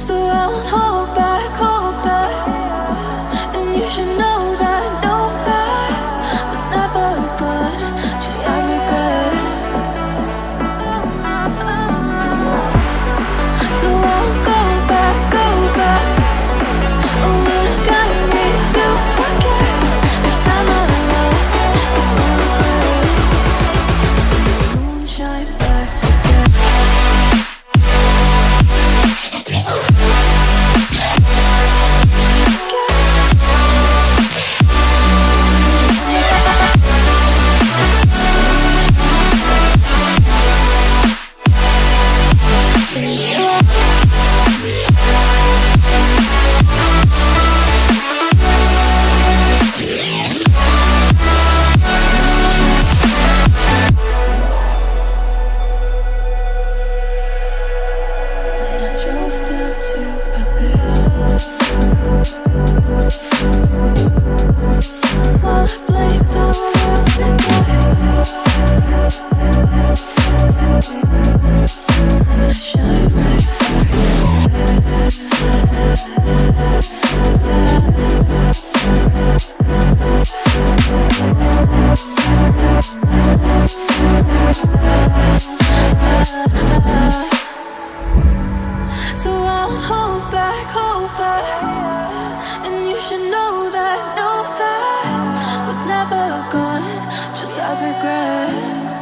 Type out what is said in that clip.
So out should know that, know that We've never gone, just have regrets.